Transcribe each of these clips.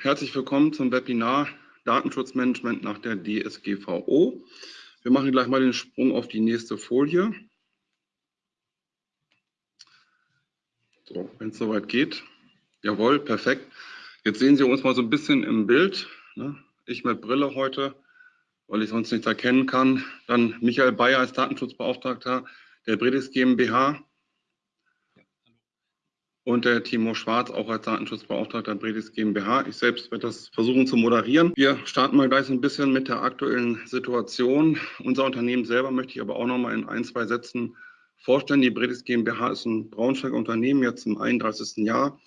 Herzlich willkommen zum Webinar Datenschutzmanagement nach der DSGVO. Wir machen gleich mal den Sprung auf die nächste Folie. So, wenn es soweit geht. Jawohl, perfekt. Jetzt sehen Sie uns mal so ein bisschen im Bild. Ne? Ich mit Brille heute, weil ich sonst nichts erkennen kann. Dann Michael Bayer als Datenschutzbeauftragter der Bredis GmbH und der Timo Schwarz, auch als Datenschutzbeauftragter Bredis GmbH. Ich selbst werde das versuchen zu moderieren. Wir starten mal gleich ein bisschen mit der aktuellen Situation. Unser Unternehmen selber möchte ich aber auch noch mal in ein, zwei Sätzen vorstellen. Die Bredis GmbH ist ein Braunschweiger Unternehmen, jetzt im 31. Jahr.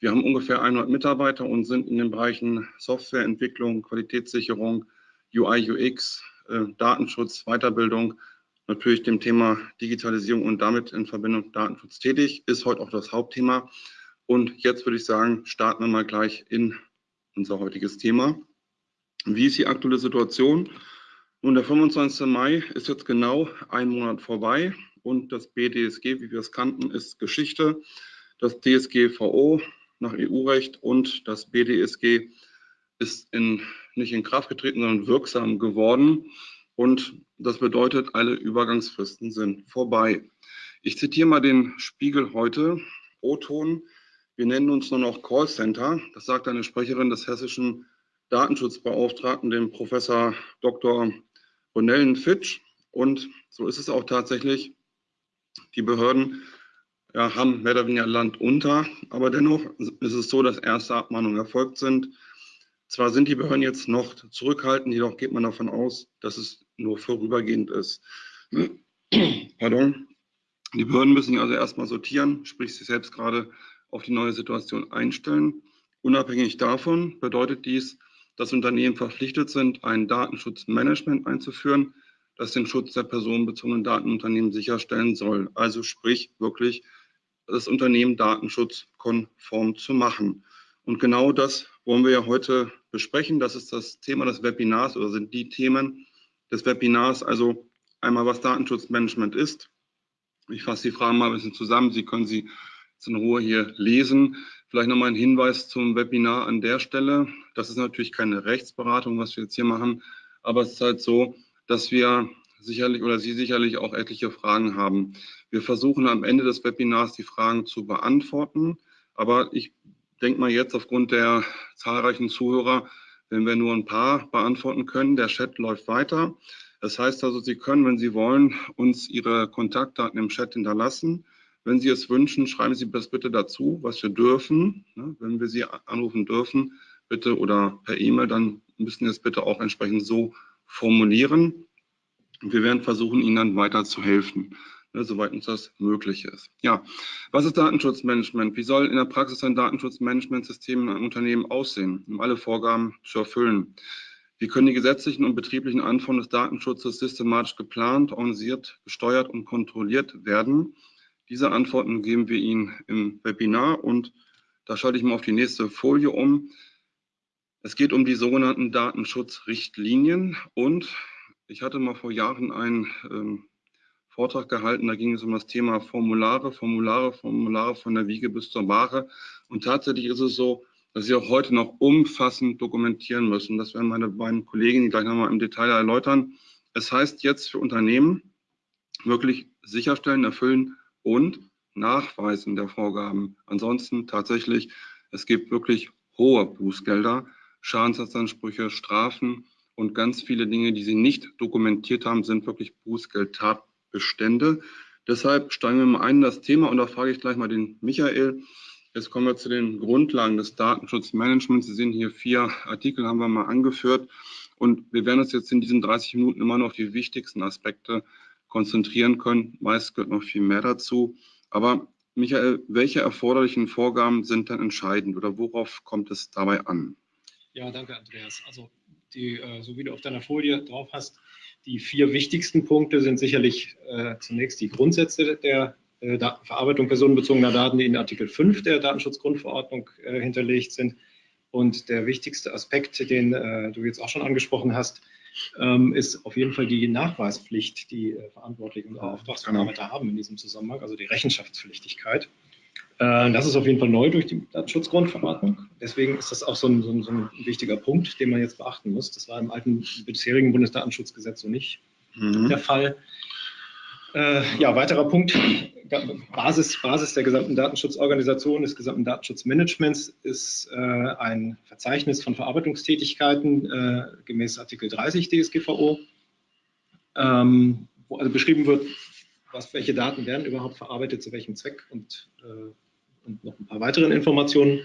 Wir haben ungefähr 100 Mitarbeiter und sind in den Bereichen Softwareentwicklung, Qualitätssicherung, UI, UX, äh, Datenschutz, Weiterbildung natürlich dem Thema Digitalisierung und damit in Verbindung Datenschutz tätig, ist heute auch das Hauptthema. Und jetzt würde ich sagen, starten wir mal gleich in unser heutiges Thema. Wie ist die aktuelle Situation? Nun, der 25. Mai ist jetzt genau ein Monat vorbei und das BDSG, wie wir es kannten, ist Geschichte. Das DSGVO nach EU-Recht und das BDSG ist in, nicht in Kraft getreten, sondern wirksam geworden. Und das bedeutet, alle Übergangsfristen sind vorbei. Ich zitiere mal den Spiegel heute, O-Ton. Wir nennen uns nur noch Callcenter. Das sagt eine Sprecherin des hessischen Datenschutzbeauftragten, dem Professor Dr. Ronellen Fitsch. Und so ist es auch tatsächlich. Die Behörden ja, haben mehr oder weniger Land unter, aber dennoch ist es so, dass erste Abmahnungen erfolgt sind. Zwar sind die Behörden jetzt noch zurückhaltend, jedoch geht man davon aus, dass es nur vorübergehend ist. Pardon. Die Behörden müssen sich also erstmal sortieren, sprich sich selbst gerade auf die neue Situation einstellen. Unabhängig davon bedeutet dies, dass Unternehmen verpflichtet sind, ein Datenschutzmanagement einzuführen, das den Schutz der personenbezogenen Datenunternehmen sicherstellen soll. Also sprich wirklich das Unternehmen datenschutzkonform zu machen. Und genau das wollen wir ja heute besprechen. Das ist das Thema des Webinars oder sind die Themen des Webinars. Also einmal, was Datenschutzmanagement ist. Ich fasse die Fragen mal ein bisschen zusammen. Sie können sie in Ruhe hier lesen. Vielleicht nochmal ein Hinweis zum Webinar an der Stelle. Das ist natürlich keine Rechtsberatung, was wir jetzt hier machen, aber es ist halt so, dass wir sicherlich oder Sie sicherlich auch etliche Fragen haben. Wir versuchen am Ende des Webinars die Fragen zu beantworten, aber ich denke mal jetzt aufgrund der zahlreichen Zuhörer, wenn wir nur ein paar beantworten können, der Chat läuft weiter. Das heißt also, Sie können, wenn Sie wollen, uns Ihre Kontaktdaten im Chat hinterlassen. Wenn Sie es wünschen, schreiben Sie das bitte dazu, was wir dürfen. Ne, wenn wir Sie anrufen dürfen, bitte oder per E-Mail, dann müssen Sie es bitte auch entsprechend so formulieren. Wir werden versuchen, Ihnen dann weiter zu helfen ne, soweit uns das möglich ist. Ja, was ist Datenschutzmanagement? Wie soll in der Praxis ein Datenschutzmanagementsystem in einem Unternehmen aussehen, um alle Vorgaben zu erfüllen? Wie können die gesetzlichen und betrieblichen Anforderungen des Datenschutzes systematisch geplant, organisiert, gesteuert und kontrolliert werden? Diese Antworten geben wir Ihnen im Webinar und da schalte ich mal auf die nächste Folie um. Es geht um die sogenannten Datenschutzrichtlinien und ich hatte mal vor Jahren ein ähm, Vortrag gehalten. Da ging es um das Thema Formulare, Formulare, Formulare von der Wiege bis zur Ware. Und tatsächlich ist es so, dass sie auch heute noch umfassend dokumentieren müssen. Das werden meine beiden Kolleginnen gleich nochmal im Detail erläutern. Es heißt jetzt für Unternehmen wirklich sicherstellen, erfüllen und nachweisen der Vorgaben. Ansonsten tatsächlich, es gibt wirklich hohe Bußgelder, Schadensersatzansprüche, Strafen und ganz viele Dinge, die sie nicht dokumentiert haben, sind wirklich Bußgeldtat Bestände. Deshalb steigen wir mal ein in das Thema und da frage ich gleich mal den Michael. Jetzt kommen wir zu den Grundlagen des Datenschutzmanagements. Sie sehen hier vier Artikel, haben wir mal angeführt. Und wir werden uns jetzt in diesen 30 Minuten immer noch auf die wichtigsten Aspekte konzentrieren können. Meist gehört noch viel mehr dazu. Aber Michael, welche erforderlichen Vorgaben sind dann entscheidend oder worauf kommt es dabei an? Ja, danke, Andreas. Also, die, äh, so wie du auf deiner Folie drauf hast, die vier wichtigsten Punkte sind sicherlich äh, zunächst die Grundsätze der äh, Verarbeitung personenbezogener Daten, die in Artikel 5 der Datenschutzgrundverordnung äh, hinterlegt sind. Und der wichtigste Aspekt, den äh, du jetzt auch schon angesprochen hast, ähm, ist auf jeden Fall die Nachweispflicht, die äh, Verantwortliche und Auftragsbearbeiter genau. haben in diesem Zusammenhang, also die Rechenschaftspflichtigkeit. Äh, das ist auf jeden Fall neu durch die Datenschutzgrundverordnung. Deswegen ist das auch so ein, so, ein, so ein, wichtiger Punkt, den man jetzt beachten muss. Das war im alten bisherigen Bundesdatenschutzgesetz so nicht mhm. der Fall. Äh, ja, weiterer Punkt, Basis, Basis der gesamten Datenschutzorganisation, des gesamten Datenschutzmanagements ist äh, ein Verzeichnis von Verarbeitungstätigkeiten äh, gemäß Artikel 30 DSGVO, ähm, wo also beschrieben wird, was, welche Daten werden überhaupt verarbeitet, zu welchem Zweck und, äh, und noch ein paar weiteren Informationen.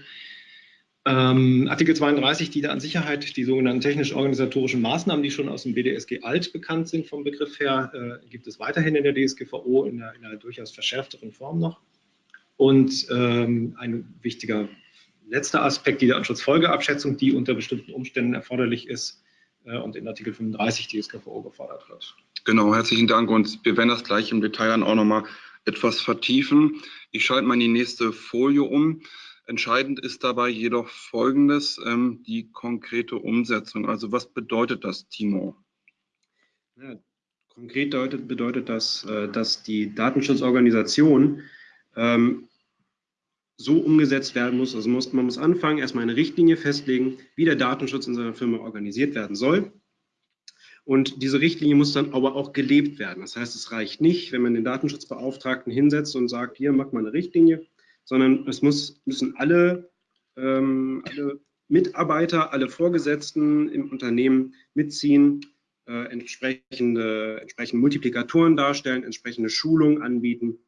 Ähm, Artikel 32, die Datensicherheit, die sogenannten technisch-organisatorischen Maßnahmen, die schon aus dem BDSG alt bekannt sind vom Begriff her, äh, gibt es weiterhin in der DSGVO in einer, in einer durchaus verschärfteren Form noch. Und ähm, ein wichtiger letzter Aspekt, die Datenschutzfolgeabschätzung, die unter bestimmten Umständen erforderlich ist äh, und in Artikel 35 DSGVO gefordert wird. Genau, herzlichen Dank und wir werden das gleich im Detail dann auch nochmal etwas vertiefen. Ich schalte mal in die nächste Folie um. Entscheidend ist dabei jedoch Folgendes, ähm, die konkrete Umsetzung. Also was bedeutet das, Timo? Ja, konkret bedeutet, bedeutet das, äh, dass die Datenschutzorganisation ähm, so umgesetzt werden muss. Also muss, man muss anfangen, erstmal eine Richtlinie festlegen, wie der Datenschutz in seiner Firma organisiert werden soll. Und diese Richtlinie muss dann aber auch gelebt werden. Das heißt, es reicht nicht, wenn man den Datenschutzbeauftragten hinsetzt und sagt, hier, mach mal eine Richtlinie, sondern es muss, müssen alle, ähm, alle Mitarbeiter, alle Vorgesetzten im Unternehmen mitziehen, äh, entsprechende, entsprechende Multiplikatoren darstellen, entsprechende Schulungen anbieten,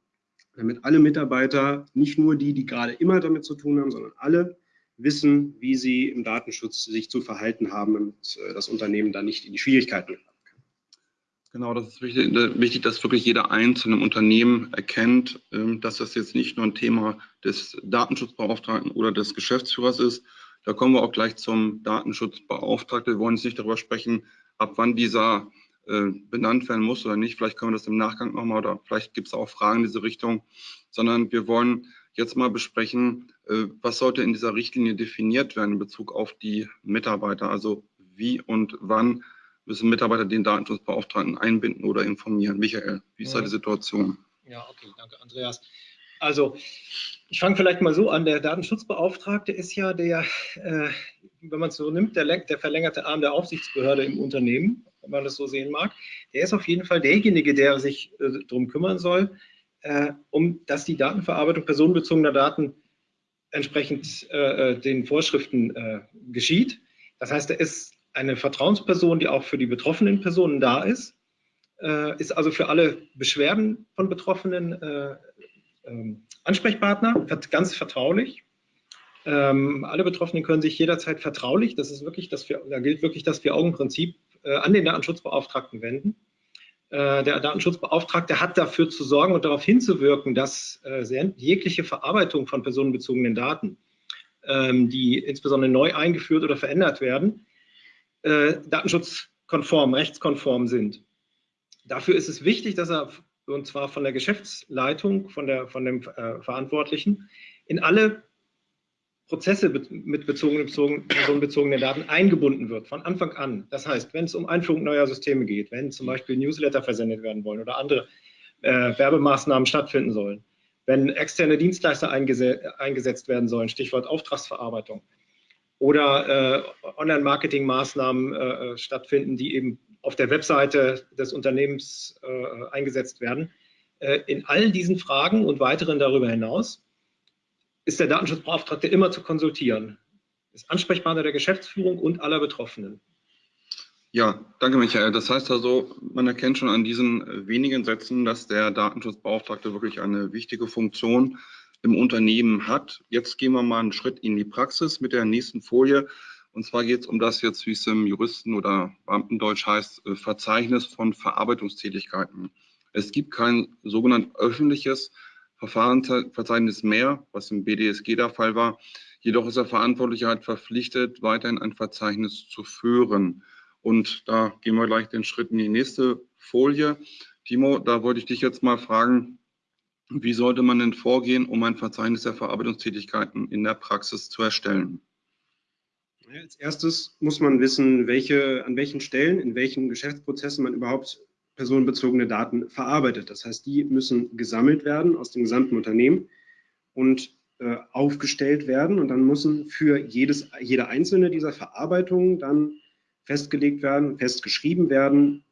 damit alle Mitarbeiter, nicht nur die, die gerade immer damit zu tun haben, sondern alle wissen, wie sie im Datenschutz sich zu verhalten haben, damit äh, das Unternehmen da nicht in die Schwierigkeiten kommt. Genau, das ist wichtig, äh, wichtig, dass wirklich jeder einzelne Unternehmen erkennt, ähm, dass das jetzt nicht nur ein Thema des Datenschutzbeauftragten oder des Geschäftsführers ist. Da kommen wir auch gleich zum Datenschutzbeauftragten. Wir wollen jetzt nicht darüber sprechen, ab wann dieser äh, benannt werden muss oder nicht. Vielleicht können wir das im Nachgang nochmal oder vielleicht gibt es auch Fragen in diese Richtung, sondern wir wollen jetzt mal besprechen, was sollte in dieser Richtlinie definiert werden in Bezug auf die Mitarbeiter, also wie und wann müssen Mitarbeiter den Datenschutzbeauftragten einbinden oder informieren. Michael, wie ist da die Situation? Ja, okay, danke, Andreas. Also, ich fange vielleicht mal so an. Der Datenschutzbeauftragte ist ja der, äh, wenn man es so nimmt, der, der, verlängerte Arm der Aufsichtsbehörde im Unternehmen, wenn man das so sehen mag. Der ist auf jeden Fall derjenige, der sich äh, darum kümmern soll, äh, um dass die Datenverarbeitung personenbezogener Daten entsprechend äh, äh, den Vorschriften äh, geschieht. Das heißt, er ist eine Vertrauensperson, die auch für die betroffenen Personen da ist, äh, ist also für alle Beschwerden von Betroffenen äh, äh, Ansprechpartner, ganz vertraulich. Ähm, alle Betroffenen können sich jederzeit vertraulich, das ist wirklich das, da gilt wirklich das Vier-Augen-Prinzip, äh, an den Datenschutzbeauftragten wenden. Äh, der Datenschutzbeauftragte hat dafür zu sorgen und darauf hinzuwirken, dass äh, jegliche Verarbeitung von personenbezogenen Daten, ähm, die insbesondere neu eingeführt oder verändert werden, äh, datenschutzkonform, rechtskonform sind. Dafür ist es wichtig, dass er, und zwar von der Geschäftsleitung, von, der, von dem Verantwortlichen, in alle Prozesse mit bezogenen, bezogen, personenbezogenen Daten eingebunden wird, von Anfang an. Das heißt, wenn es um Einführung neuer Systeme geht, wenn zum Beispiel Newsletter versendet werden wollen oder andere äh, Werbemaßnahmen stattfinden sollen, wenn externe Dienstleister eingesetzt werden sollen, Stichwort Auftragsverarbeitung, oder äh, Online-Marketing-Maßnahmen äh, stattfinden, die eben auf der Webseite des Unternehmens äh, eingesetzt werden. Äh, in all diesen Fragen und weiteren darüber hinaus ist der Datenschutzbeauftragte immer zu konsultieren. Ist Ansprechpartner der Geschäftsführung und aller Betroffenen. Ja, danke Michael. Das heißt also, man erkennt schon an diesen wenigen Sätzen, dass der Datenschutzbeauftragte wirklich eine wichtige Funktion im Unternehmen hat. Jetzt gehen wir mal einen Schritt in die Praxis mit der nächsten Folie. Und zwar geht es um das jetzt, wie es im Juristen- oder Beamtendeutsch heißt, äh, Verzeichnis von Verarbeitungstätigkeiten. Es gibt kein sogenannt öffentliches Verfahrensverzeichnis mehr, was im BDSG der Fall war. Jedoch ist der Verantwortliche halt verpflichtet, weiterhin ein Verzeichnis zu führen. Und da gehen wir gleich den Schritt in die nächste Folie. Timo, da wollte ich dich jetzt mal fragen, wie sollte man denn vorgehen, um ein Verzeichnis der Verarbeitungstätigkeiten in der Praxis zu erstellen? Als erstes muss man wissen, welche, an welchen Stellen, in welchen Geschäftsprozessen man überhaupt personenbezogene Daten verarbeitet. Das heißt, die müssen gesammelt werden aus dem gesamten Unternehmen und äh, aufgestellt werden und dann müssen für jedes, jede einzelne dieser Verarbeitungen dann festgelegt werden, festgeschrieben werden,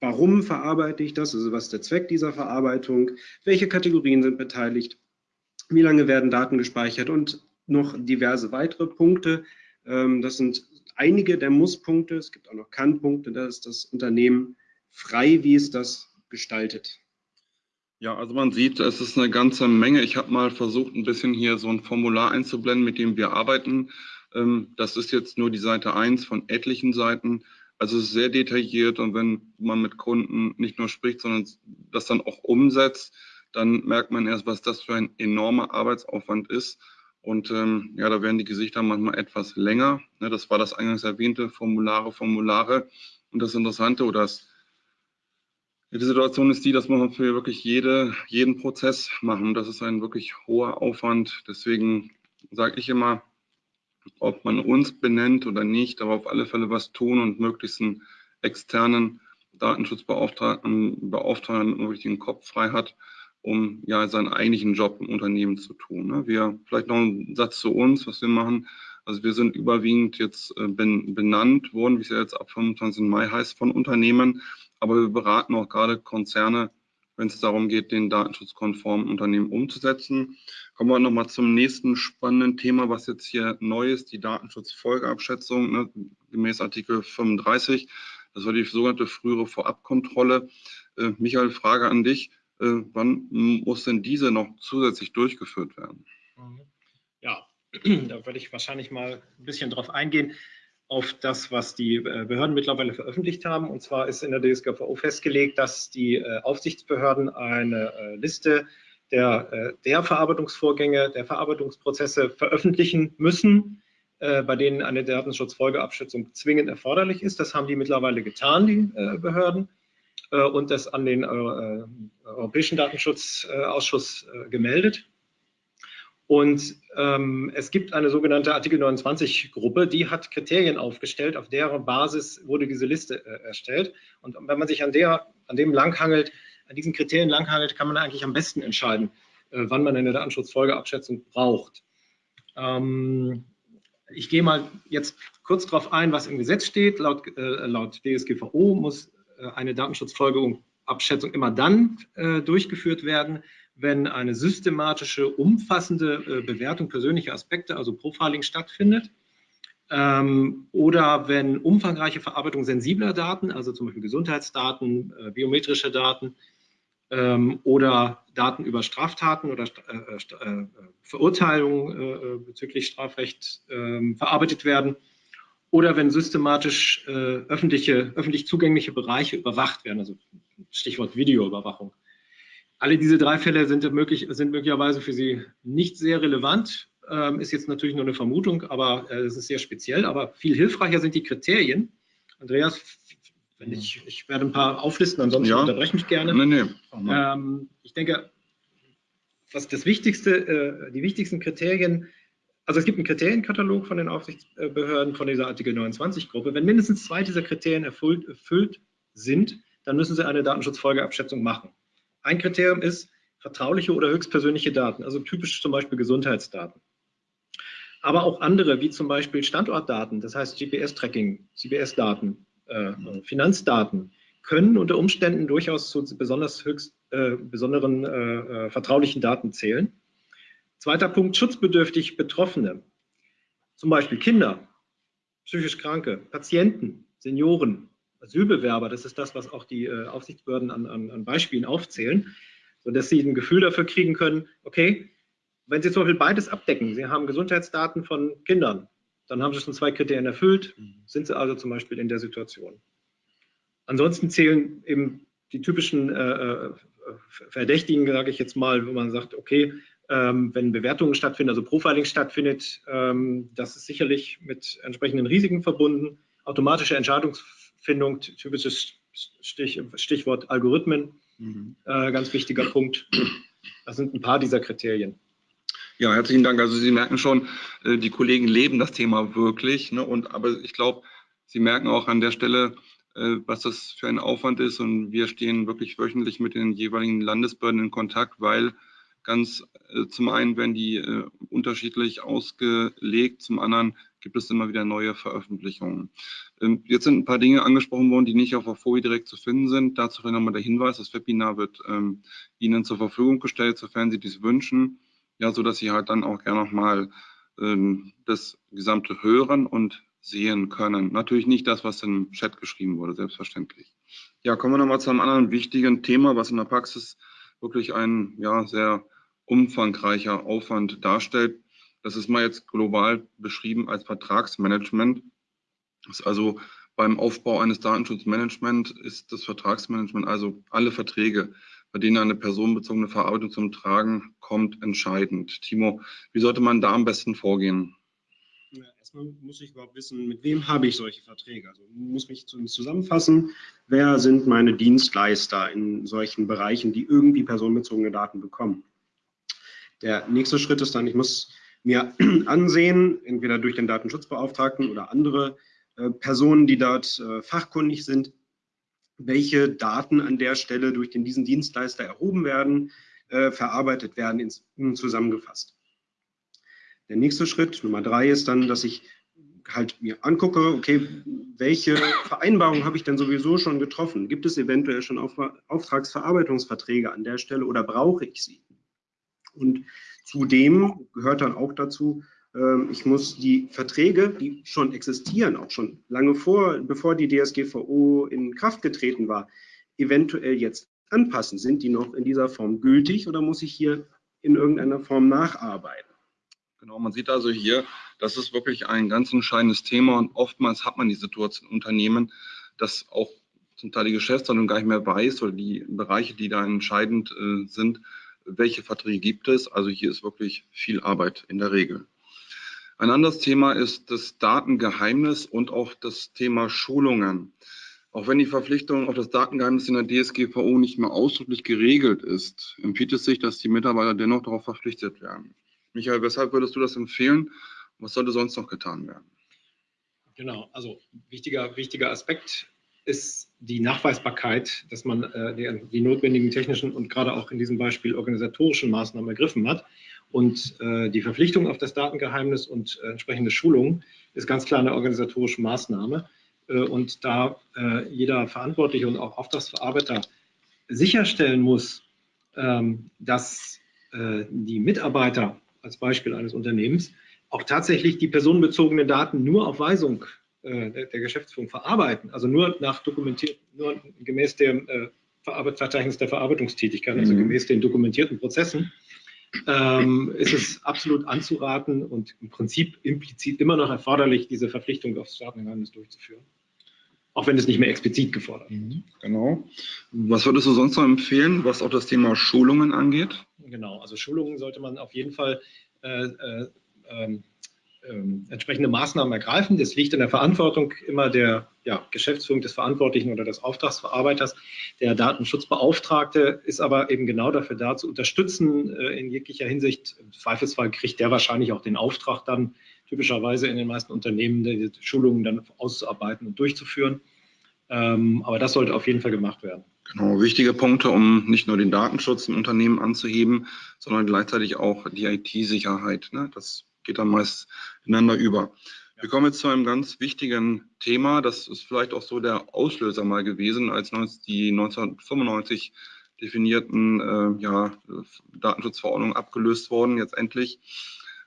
warum verarbeite ich das, also was ist der Zweck dieser Verarbeitung, welche Kategorien sind beteiligt, wie lange werden Daten gespeichert und noch diverse weitere Punkte. Ähm, das sind einige der Musspunkte, es gibt auch noch Kannpunkte, da ist das Unternehmen frei, wie es das gestaltet. Ja, also man sieht, es ist eine ganze Menge. Ich habe mal versucht, ein bisschen hier so ein Formular einzublenden, mit dem wir arbeiten. Ähm, das ist jetzt nur die Seite 1 von etlichen Seiten. Also es ist sehr detailliert und wenn man mit Kunden nicht nur spricht, sondern das dann auch umsetzt, dann merkt man erst, was das für ein enormer Arbeitsaufwand ist. Und ähm, ja, da werden die Gesichter manchmal etwas länger. Ne, das war das eingangs erwähnte, Formulare, Formulare. Und das Interessante oder das die Situation ist die, dass man für wirklich jede, jeden Prozess machen. Das ist ein wirklich hoher Aufwand. Deswegen sage ich immer, ob man uns benennt oder nicht, aber auf alle Fälle was tun und möglichst einen externen Datenschutzbeauftragten beauftragen, einen richtigen Kopf frei hat, um ja seinen eigentlichen Job im Unternehmen zu tun. Ne? Wir, vielleicht noch ein Satz zu uns, was wir machen. Also wir sind überwiegend jetzt äh, benannt worden, wie es ja jetzt ab 25. Mai heißt, von Unternehmen aber wir beraten auch gerade Konzerne, wenn es darum geht, den datenschutzkonformen Unternehmen umzusetzen. Kommen wir nochmal zum nächsten spannenden Thema, was jetzt hier neu ist, die Datenschutzfolgeabschätzung ne, gemäß Artikel 35. Das war die sogenannte frühere Vorabkontrolle. Äh, Michael, Frage an dich. Äh, wann muss denn diese noch zusätzlich durchgeführt werden? Ja, da würde ich wahrscheinlich mal ein bisschen drauf eingehen auf das, was die äh, Behörden mittlerweile veröffentlicht haben. Und zwar ist in der DSGVO festgelegt, dass die äh, Aufsichtsbehörden eine äh, Liste der, der Verarbeitungsvorgänge, der Verarbeitungsprozesse veröffentlichen müssen, bei denen eine Datenschutzfolgeabschätzung zwingend erforderlich ist. Das haben die mittlerweile getan, die Behörden, und das an den Europäischen Datenschutzausschuss gemeldet. Und ähm, es gibt eine sogenannte Artikel 29-Gruppe, die hat Kriterien aufgestellt, auf deren Basis wurde diese Liste äh, erstellt. Und wenn man sich an, der, an dem langhangelt, an diesen Kriterien langhangelt, kann man eigentlich am besten entscheiden, äh, wann man eine Datenschutzfolgeabschätzung braucht. Ähm, ich gehe mal jetzt kurz darauf ein, was im Gesetz steht. Laut, äh, laut DSGVO muss äh, eine Datenschutzfolgeabschätzung immer dann äh, durchgeführt werden, wenn eine systematische, umfassende äh, Bewertung persönlicher Aspekte, also Profiling stattfindet. Ähm, oder wenn umfangreiche Verarbeitung sensibler Daten, also zum Beispiel Gesundheitsdaten, äh, biometrische Daten ähm, oder Daten über Straftaten oder äh, Verurteilungen bezüglich Strafrecht ähm, verarbeitet werden oder wenn systematisch öffentliche, öffentlich zugängliche Bereiche überwacht werden, also Stichwort Videoüberwachung. Alle diese drei Fälle sind, möglich, sind möglicherweise für Sie nicht sehr relevant. Ähm, ist jetzt natürlich nur eine Vermutung, aber äh, es ist sehr speziell. Aber viel hilfreicher sind die Kriterien. Andreas, wenn ich, ich werde ein paar auflisten, ansonsten ja. unterbreche mich gerne. Nee, nee. Ähm, ich denke, was das Wichtigste, äh, die wichtigsten Kriterien, also es gibt einen Kriterienkatalog von den Aufsichtsbehörden von dieser Artikel 29-Gruppe. Wenn mindestens zwei dieser Kriterien erfüllt, erfüllt sind, dann müssen sie eine Datenschutzfolgeabschätzung machen. Ein Kriterium ist vertrauliche oder höchstpersönliche Daten, also typisch zum Beispiel Gesundheitsdaten. Aber auch andere, wie zum Beispiel Standortdaten, das heißt GPS-Tracking, CBS-Daten, äh, Finanzdaten, können unter Umständen durchaus zu besonders höchst äh, besonderen äh, äh vertraulichen Daten zählen. Zweiter Punkt, schutzbedürftig Betroffene, zum Beispiel Kinder, psychisch Kranke, Patienten, Senioren, Asylbewerber, das ist das, was auch die äh, Aufsichtsbehörden an, an, an, Beispielen aufzählen, sodass sie ein Gefühl dafür kriegen können, okay, wenn Sie zum Beispiel beides abdecken, Sie haben Gesundheitsdaten von Kindern, dann haben Sie schon zwei Kriterien erfüllt, mhm. sind Sie also zum Beispiel in der Situation. Ansonsten zählen eben die typischen äh, äh Verdächtigen, sage ich jetzt mal, wo man sagt, okay, ähm, wenn Bewertungen stattfinden, also Profiling stattfindet, ähm, das ist sicherlich mit entsprechenden Risiken verbunden. Automatische Entscheidungs Findung, typisches Stich, Stichwort Algorithmen, mhm. äh, ganz wichtiger Punkt. Das sind ein paar dieser Kriterien. Ja, herzlichen Dank. Also Sie merken schon, äh, die Kollegen leben das Thema wirklich. Ne? Und, aber ich glaube, Sie merken auch an der Stelle, äh, was das für ein Aufwand ist. Und wir stehen wirklich wöchentlich mit den jeweiligen Landesbehörden in Kontakt, weil ganz äh, zum einen werden die unterschiedlich ausgelegt, zum anderen gibt es immer wieder neue Veröffentlichungen. Ähm, jetzt sind ein paar Dinge angesprochen worden, die nicht auf der Folie direkt zu finden sind. Dazu vielleicht nochmal der Hinweis, das Webinar wird ähm, Ihnen zur Verfügung gestellt, sofern Sie dies wünschen, ja, so dass Sie halt dann auch gerne nochmal ähm, das gesamte hören und sehen können. Natürlich nicht das, was im Chat geschrieben wurde, selbstverständlich. Ja, kommen wir nochmal zu einem anderen wichtigen Thema, was in der Praxis wirklich ein ja, sehr umfangreicher Aufwand darstellt. Das ist mal jetzt global beschrieben als Vertragsmanagement. Das ist also beim Aufbau eines Datenschutzmanagements ist das Vertragsmanagement, also alle Verträge, bei denen eine personenbezogene Verarbeitung zum Tragen kommt, entscheidend. Timo, wie sollte man da am besten vorgehen? Ja, erstmal muss ich überhaupt wissen, mit wem habe ich solche Verträge? Also muss mich zusammenfassen, wer sind meine Dienstleister in solchen Bereichen, die irgendwie personenbezogene Daten bekommen. Der nächste Schritt ist dann, ich muss mir ansehen, entweder durch den Datenschutzbeauftragten oder andere äh, Personen, die dort äh, fachkundig sind, welche Daten an der Stelle durch den, diesen Dienstleister erhoben werden, äh, verarbeitet werden, ins, zusammengefasst. Der nächste Schritt, Nummer drei, ist dann, dass ich halt mir angucke, okay, welche Vereinbarungen habe ich denn sowieso schon getroffen? Gibt es eventuell schon Auf Auftragsverarbeitungsverträge an der Stelle oder brauche ich sie? Und zudem gehört dann auch dazu, ähm, ich muss die Verträge, die schon existieren, auch schon lange vor, bevor die DSGVO in Kraft getreten war, eventuell jetzt anpassen. Sind die noch in dieser Form gültig oder muss ich hier in irgendeiner Form nacharbeiten? Genau, man sieht also hier, das ist wirklich ein ganz entscheidendes Thema und oftmals hat man die Situation in Unternehmen, dass auch zum Teil die Geschäftsordnung gar nicht mehr weiß oder die Bereiche, die da entscheidend äh, sind, welche Verträge gibt es. Also hier ist wirklich viel Arbeit in der Regel. Ein anderes Thema ist das Datengeheimnis und auch das Thema Schulungen. Auch wenn die Verpflichtung auf das Datengeheimnis in der DSGVO nicht mehr ausdrücklich geregelt ist, empfiehlt es sich, dass die Mitarbeiter dennoch darauf verpflichtet werden. Michael, weshalb würdest du das empfehlen? Was sollte sonst noch getan werden? Genau, also wichtiger, wichtiger Aspekt ist die Nachweisbarkeit, dass man äh, die, die, notwendigen technischen und gerade auch in diesem Beispiel organisatorischen Maßnahmen ergriffen hat. Und äh, die Verpflichtung auf das Datengeheimnis und äh, entsprechende Schulungen ist ganz klar eine organisatorische Maßnahme. Äh, und da äh, jeder Verantwortliche und auch Auftragsverarbeiter sicherstellen muss, ähm, dass äh, die Mitarbeiter als Beispiel eines Unternehmens auch tatsächlich die personenbezogenen Daten nur auf Weisung äh, der, der, Geschäftsführung verarbeiten, also nur nach dokumentiert, nur gemäß dem äh, Verzeichnis der Verarbeitungstätigkeit, also mhm. gemäß den dokumentierten Prozessen, ähm, ist es absolut anzuraten und im Prinzip implizit immer noch erforderlich, diese Verpflichtung aufs Staatengeheimnis durchzuführen. Auch wenn es nicht mehr explizit gefordert wird. Mhm, genau. Was würdest du sonst noch empfehlen, was auch das Thema Schulungen angeht? Genau, also Schulungen sollte man auf jeden Fall äh, äh, ähm, ähm, entsprechende Maßnahmen ergreifen. Das liegt in der Verantwortung immer der ja, Geschäftsführung des Verantwortlichen oder des Auftragsverarbeiters. Der Datenschutzbeauftragte ist aber eben genau dafür da, zu unterstützen äh, in jeglicher Hinsicht. Im Zweifelsfall kriegt der wahrscheinlich auch den Auftrag dann typischerweise in den meisten Unternehmen, die Schulungen dann auszuarbeiten und durchzuführen. Ähm, aber das sollte auf jeden Fall gemacht werden. Genau, wichtige Punkte, um nicht nur den Datenschutz im Unternehmen anzuheben, sondern gleichzeitig auch die IT-Sicherheit. Ne? Das geht dann meist ineinander über. Wir kommen jetzt zu einem ganz wichtigen Thema. Das ist vielleicht auch so der Auslöser mal gewesen, als die 1995 definierten äh, ja, Datenschutzverordnungen abgelöst wurden, jetzt endlich.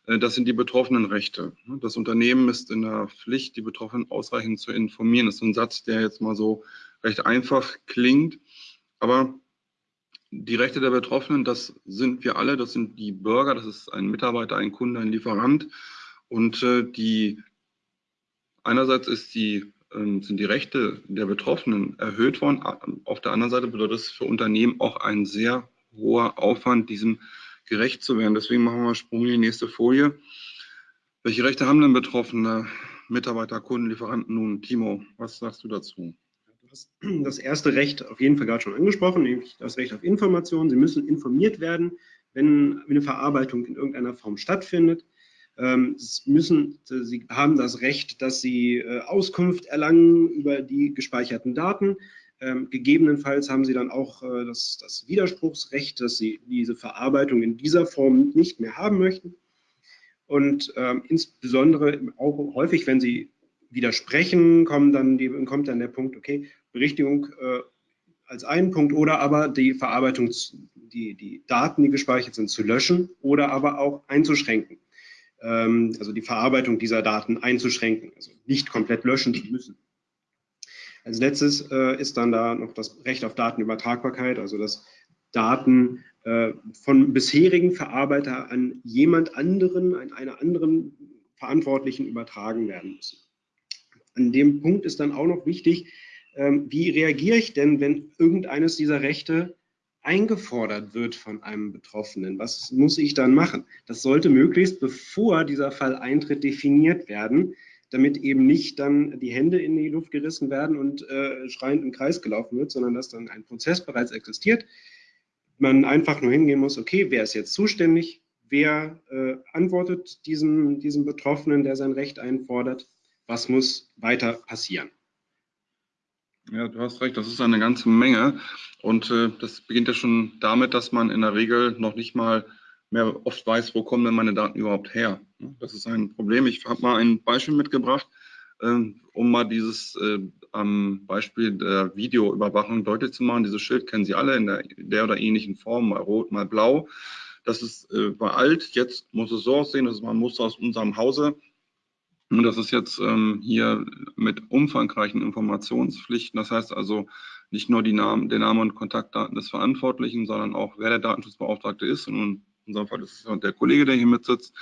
Äh, das sind die betroffenen Rechte. Das Unternehmen ist in der Pflicht, die Betroffenen ausreichend zu informieren. Das ist ein Satz, der jetzt mal so recht einfach klingt, aber die Rechte der Betroffenen, das sind wir alle, das sind die Bürger, das ist ein Mitarbeiter, ein Kunde, ein Lieferant. Und äh, die einerseits die, äh, sind die Rechte der Betroffenen erhöht worden. Auf der anderen Seite bedeutet es für Unternehmen auch ein sehr hoher Aufwand, diesem gerecht zu werden. Deswegen machen wir Sprung in die nächste Folie. Welche Rechte haben denn Betroffene, Mitarbeiter, Kunden, Lieferanten nun? Timo, was sagst du dazu? Hast das erste Recht auf jeden Fall gerade schon angesprochen, nämlich das Recht auf Information. Sie müssen informiert werden, wenn eine Verarbeitung in irgendeiner Form stattfindet. Ähm, sie, müssen, sie haben das Recht, dass sie äh, Auskunft erlangen über die gespeicherten Daten. Ähm, gegebenenfalls haben Sie dann auch äh, das, das, Widerspruchsrecht, dass Sie diese Verarbeitung in dieser Form nicht mehr haben möchten. Und ähm, insbesondere auch häufig, wenn Sie widersprechen, kommt dann, die, kommt dann der Punkt, okay, Berichtigung äh, als einen Punkt oder aber die Verarbeitung, die, die Daten, die gespeichert sind, zu löschen oder aber auch einzuschränken. Ähm, also die Verarbeitung dieser Daten einzuschränken, also nicht komplett löschen zu müssen. Als letztes äh, ist dann da noch das Recht auf Datenübertragbarkeit, also dass Daten äh, von bisherigen Verarbeiter an jemand anderen, an einer anderen Verantwortlichen übertragen werden müssen. An dem Punkt ist dann auch noch wichtig, ähm, wie reagiere ich denn, wenn irgendeines dieser Rechte eingefordert wird von einem Betroffenen? Was muss ich dann machen? Das sollte möglichst, bevor dieser Fall eintritt, definiert werden, damit eben nicht dann die Hände in die Luft gerissen werden und äh, schreiend im Kreis gelaufen wird, sondern dass dann ein Prozess bereits existiert. Man einfach nur hingehen muss, okay, wer ist jetzt zuständig? Wer äh, antwortet diesem, diesem Betroffenen, der sein Recht einfordert? Was muss weiter passieren? Ja, du hast recht, das ist eine ganze Menge. Und äh, das beginnt ja schon damit, dass man in der Regel noch nicht mal mehr oft weiß, wo kommen denn meine Daten überhaupt her. Das ist ein Problem. Ich habe mal ein Beispiel mitgebracht, äh, um mal dieses äh, am Beispiel der Videoüberwachung deutlich zu machen. Dieses Schild kennen Sie alle in der, der oder ähnlichen Form, mal rot, mal blau. Das ist äh, war alt, jetzt muss es so aussehen, das ist mal ein Muster aus unserem Hause. Und das ist jetzt ähm, hier mit umfangreichen Informationspflichten. Das heißt also nicht nur die Namen, der Name und Kontaktdaten des Verantwortlichen, sondern auch wer der Datenschutzbeauftragte ist. Und in unserem Fall ist es der Kollege, der hier mitsitzt,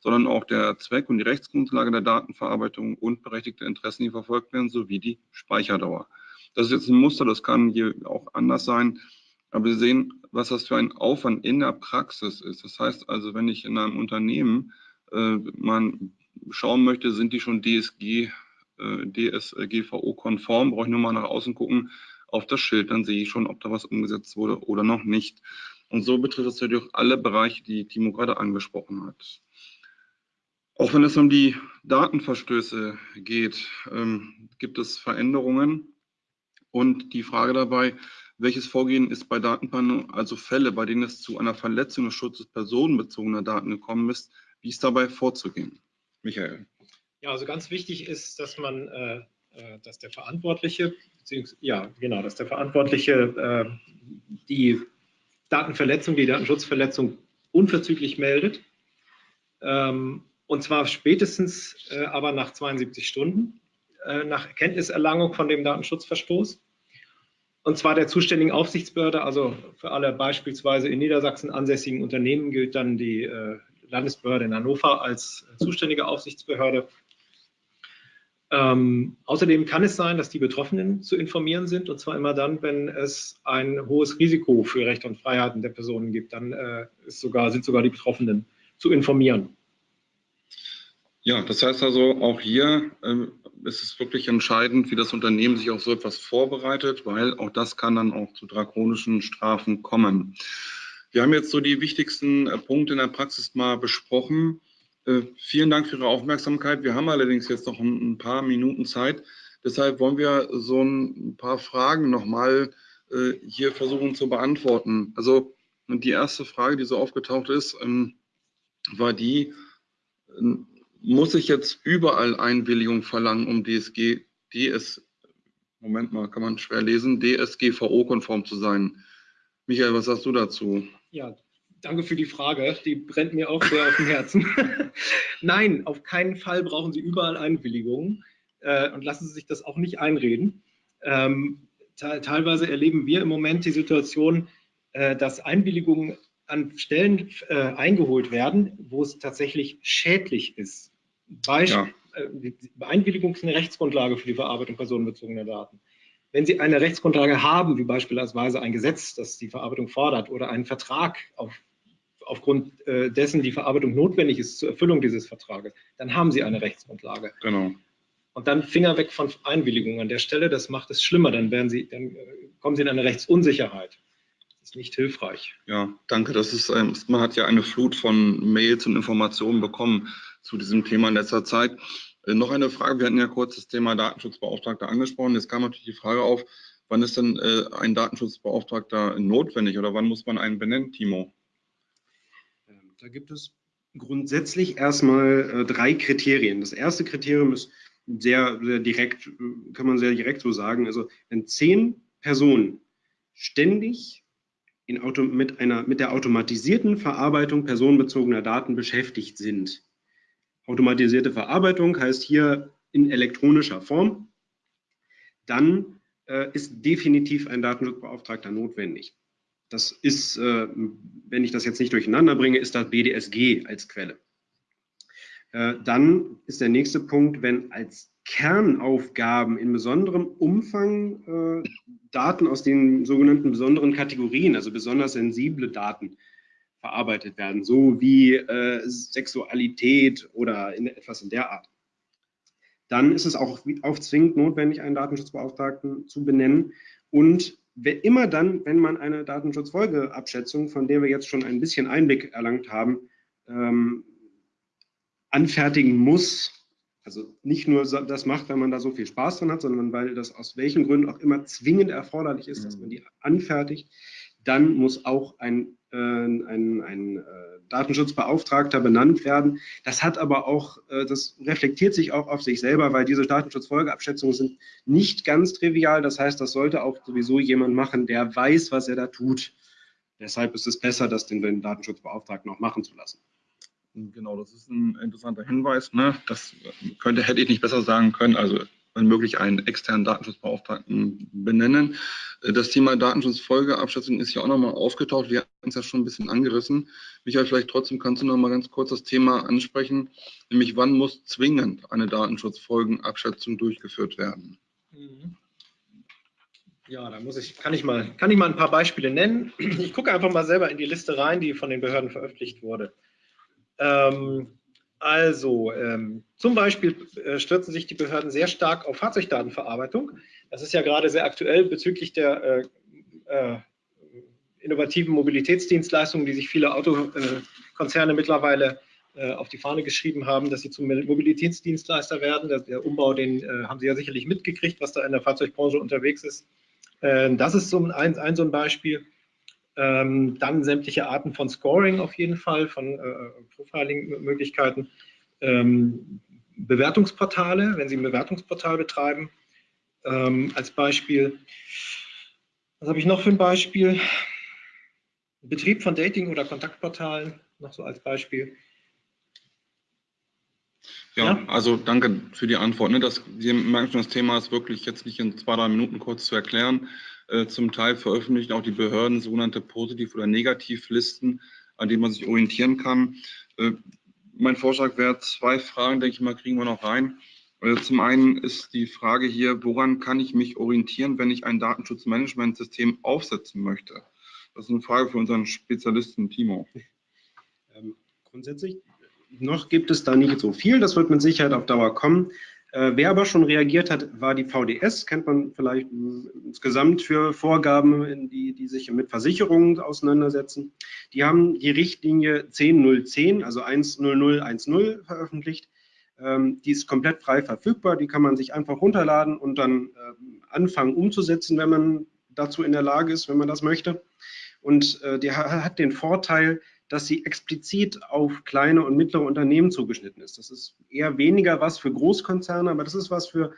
sondern auch der Zweck und die Rechtsgrundlage der Datenverarbeitung und berechtigte Interessen, die verfolgt werden, sowie die Speicherdauer. Das ist jetzt ein Muster, das kann hier auch anders sein. Aber wir sehen, was das für ein Aufwand in der Praxis ist. Das heißt also, wenn ich in einem Unternehmen äh, man schauen möchte, sind die schon DSG, äh, DSGVO-konform, brauche ich nur mal nach außen gucken auf das Schild, dann sehe ich schon, ob da was umgesetzt wurde oder noch nicht. Und so betrifft es natürlich auch alle Bereiche, die Timo gerade angesprochen hat. Auch wenn es um die Datenverstöße geht, ähm, gibt es Veränderungen. Und die Frage dabei, welches Vorgehen ist bei Datenpannen, also Fälle, bei denen es zu einer Verletzung des Schutzes personenbezogener Daten gekommen ist, wie ist dabei vorzugehen? Michael. Ja, also ganz wichtig ist, dass man, äh, äh dass der Verantwortliche, ja, genau, dass der Verantwortliche äh, die Datenverletzung, die Datenschutzverletzung unverzüglich meldet. Ähm, und zwar spätestens äh, aber nach 72 Stunden äh, nach Erkenntniserlangung von dem Datenschutzverstoß. Und zwar der zuständigen Aufsichtsbehörde, also für alle beispielsweise in Niedersachsen ansässigen Unternehmen gilt dann die äh, Landesbehörde in Hannover als zuständige Aufsichtsbehörde. Ähm, außerdem kann es sein, dass die Betroffenen zu informieren sind, und zwar immer dann, wenn es ein hohes Risiko für Rechte und Freiheiten der Personen gibt. Dann äh, sogar, sind sogar die Betroffenen zu informieren. Ja, das heißt also, auch hier äh, ist es wirklich entscheidend, wie das Unternehmen sich auf so etwas vorbereitet, weil auch das kann dann auch zu drakonischen Strafen kommen. Wir haben jetzt so die wichtigsten äh, Punkte in der Praxis mal besprochen. Äh, vielen Dank für Ihre Aufmerksamkeit. Wir haben allerdings jetzt noch ein, paar Minuten Zeit. Deshalb wollen wir so ein paar Fragen nochmal äh, hier versuchen zu beantworten. Also die erste Frage, die so aufgetaucht ist, ähm, war die, muss ich jetzt überall Einwilligung verlangen, um DSG, DS, Moment mal, kann man schwer lesen, DSGVO-konform zu sein? Michael, was sagst du dazu? Ja, danke für die Frage. Die brennt mir auch sehr auf dem Herzen. Nein, auf keinen Fall brauchen Sie überall Einwilligungen äh, und lassen Sie sich das auch nicht einreden. Ähm, teilweise erleben wir im Moment die Situation, äh, dass Einwilligungen an Stellen äh, eingeholt werden, wo es tatsächlich schädlich ist. Beispiel, ja. Äh, Einwilligung ist eine Rechtsgrundlage für die Verarbeitung personenbezogener Daten. Wenn Sie eine Rechtsgrundlage haben, wie beispielsweise ein Gesetz, das die Verarbeitung fordert, oder einen Vertrag, auf, aufgrund äh, dessen die Verarbeitung notwendig ist zur Erfüllung dieses Vertrages, dann haben Sie eine Rechtsgrundlage. Genau. Und dann Finger weg von Einwilligung an der Stelle, das macht es schlimmer, dann, werden Sie, dann äh, kommen Sie in eine Rechtsunsicherheit. Das ist nicht hilfreich. Ja, danke. Das ist, man hat ja eine Flut von Mails und Informationen bekommen zu diesem Thema in letzter Zeit. Äh, noch eine Frage. Wir hatten ja kurz das Thema Datenschutzbeauftragter angesprochen. Jetzt kam natürlich die Frage auf, Wann ist denn äh, ein Datenschutzbeauftragter notwendig oder wann muss man einen benennen, Timo? Ähm, da gibt es grundsätzlich erstmal äh, drei Kriterien. Das erste Kriterium ist sehr, sehr direkt, kann man sehr direkt so sagen. Also wenn zehn Personen ständig in Auto, mit, einer, mit der automatisierten Verarbeitung personenbezogener Daten beschäftigt sind. Automatisierte Verarbeitung heißt hier in elektronischer Form. Dann äh, ist definitiv ein Datenschutzbeauftragter notwendig. Das ist, äh, wenn ich das jetzt nicht durcheinander bringe, ist das BDSG als Quelle. Äh, dann ist der nächste Punkt, wenn als Kernaufgaben in besonderem Umfang äh, Daten aus den sogenannten besonderen Kategorien, also besonders sensible Daten, verarbeitet werden, so wie äh, Sexualität oder in, etwas in der Art. Dann ist es auch, auch zwingend notwendig, einen Datenschutzbeauftragten zu benennen. Und immer dann, wenn man eine Datenschutzfolgeabschätzung, von der wir jetzt schon ein bisschen Einblick erlangt haben, ähm, anfertigen muss, also nicht nur das macht, wenn man da so viel Spaß dran hat, sondern weil das aus welchen Gründen auch immer zwingend erforderlich ist, dass man die anfertigt, dann muss auch ein, äh, ein, ein äh, Datenschutzbeauftragter benannt werden. Das hat aber auch, äh, das reflektiert sich auch auf sich selber, weil diese Datenschutzfolgeabschätzungen sind nicht ganz trivial. Das heißt, das sollte auch sowieso jemand machen, der weiß, was er da tut. Deshalb ist es besser, das den, den Datenschutzbeauftragten auch machen zu lassen. Genau, das ist ein interessanter Hinweis. Ne? Das könnte, hätte ich nicht besser sagen können. Also wenn möglich einen externen Datenschutzbeauftragten benennen. Das Thema Datenschutzfolgeabschätzung ist ja auch nochmal aufgetaucht. Wir hatten es ja schon ein bisschen angerissen. Michael, vielleicht trotzdem kannst du noch mal ganz kurz das Thema ansprechen, nämlich wann muss zwingend eine Datenschutzfolgenabschätzung durchgeführt werden? Mhm. Ja, da muss ich, kann ich mal, kann ich mal ein paar Beispiele nennen. Ich gucke einfach mal selber in die Liste rein, die von den Behörden veröffentlicht wurde. Ähm, also, ähm, zum Beispiel äh, stürzen sich die Behörden sehr stark auf Fahrzeugdatenverarbeitung. Das ist ja gerade sehr aktuell bezüglich der äh, äh, innovativen Mobilitätsdienstleistungen, die sich viele Autokonzerne mittlerweile äh, auf die Fahne geschrieben haben, dass sie zum Mobilitätsdienstleister werden. Der, der Umbau, den äh, haben Sie ja sicherlich mitgekriegt, was da in der Fahrzeugbranche unterwegs ist. Äh, das ist so ein, ein, so ein Beispiel. Ähm, dann sämtliche Arten von Scoring auf jeden Fall, von äh, Profiling-Möglichkeiten. Ähm, Bewertungsportale, wenn Sie ein Bewertungsportal betreiben, ähm, als Beispiel. Was habe ich noch für ein Beispiel? Betrieb von Dating- oder Kontaktportalen, noch so als Beispiel. Ja, ja, also danke für die Antwort. Ne? Das, Sie merken schon, das Thema ist wirklich jetzt nicht in zwei, drei Minuten kurz zu erklären. Äh, zum Teil veröffentlichen auch die Behörden sogenannte Positiv- oder Negativlisten, an denen man sich orientieren kann. Äh, mein Vorschlag wäre, zwei Fragen, denke ich mal, kriegen wir noch rein. Äh, zum einen ist die Frage hier, woran kann ich mich orientieren, wenn ich ein Datenschutzmanagementsystem aufsetzen möchte? Das ist eine Frage für unseren Spezialisten Timo. Ähm, grundsätzlich noch gibt es da nicht so viel. Das wird mit Sicherheit auf Dauer kommen. Äh, wer aber schon reagiert hat, war die VDS, kennt man vielleicht insgesamt für Vorgaben, die, die sich mit Versicherungen auseinandersetzen. Die haben die Richtlinie 10010, also 10010 veröffentlicht. Ähm, die ist komplett frei verfügbar, die kann man sich einfach runterladen und dann äh, anfangen umzusetzen, wenn man dazu in der Lage ist, wenn man das möchte. Und äh, die hat den Vorteil, dass sie explizit auf kleine und mittlere Unternehmen zugeschnitten ist. Das ist eher weniger was für Großkonzerne, aber das ist was für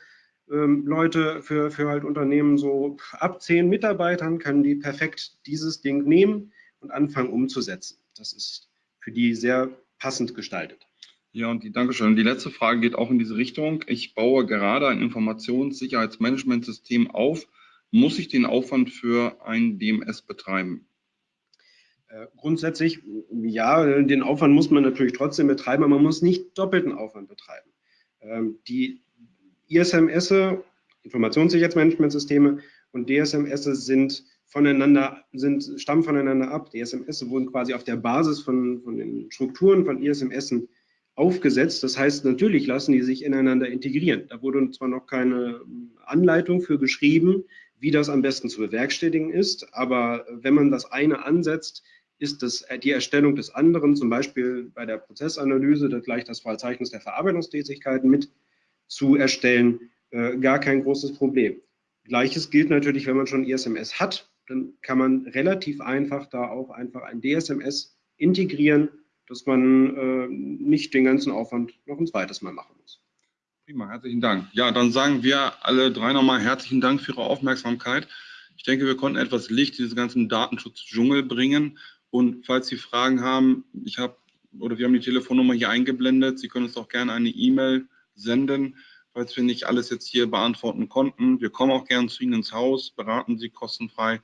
ähm, Leute, für, für halt Unternehmen so ab zehn Mitarbeitern können die perfekt dieses Ding nehmen und anfangen umzusetzen. Das ist für die sehr passend gestaltet. Ja, und die Dankeschön. Die letzte Frage geht auch in diese Richtung. Ich baue gerade ein Informationssicherheitsmanagementsystem auf. Muss ich den Aufwand für ein DMS betreiben? Äh, grundsätzlich, ja, den Aufwand muss man natürlich trotzdem betreiben, aber man muss nicht doppelten Aufwand betreiben. Ähm, die ISMS, Informationssicherheitsmanagementsysteme und DSMS sind voneinander, sind, stammen voneinander ab. Die SMS wurden quasi auf der Basis von, von den Strukturen von ISMS aufgesetzt. Das heißt, natürlich lassen die sich ineinander integrieren. Da wurde zwar noch keine Anleitung für geschrieben, wie das am besten zu bewerkstelligen ist, aber wenn man das eine ansetzt, ist das, äh, die Erstellung des anderen, zum Beispiel bei der Prozessanalyse, das gleich das Verzeichnis der Verarbeitungstätigkeiten mit zu erstellen, äh, gar kein großes Problem. Gleiches gilt natürlich, wenn man schon ISMS hat, dann kann man relativ einfach da auch einfach ein DSMS integrieren, dass man äh, nicht den ganzen Aufwand noch ein zweites Mal machen muss. Prima, herzlichen Dank. Ja, dann sagen wir alle drei nochmal herzlichen Dank für Ihre Aufmerksamkeit. Ich denke, wir konnten etwas Licht in diesen ganzen Datenschutzdschungel bringen. Und falls Sie Fragen haben, ich habe oder wir haben die Telefonnummer hier eingeblendet. Sie können uns auch gerne eine E-Mail senden, falls wir nicht alles jetzt hier beantworten konnten. Wir kommen auch gerne zu Ihnen ins Haus, beraten Sie kostenfrei.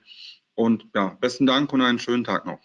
Und ja, besten Dank und einen schönen Tag noch.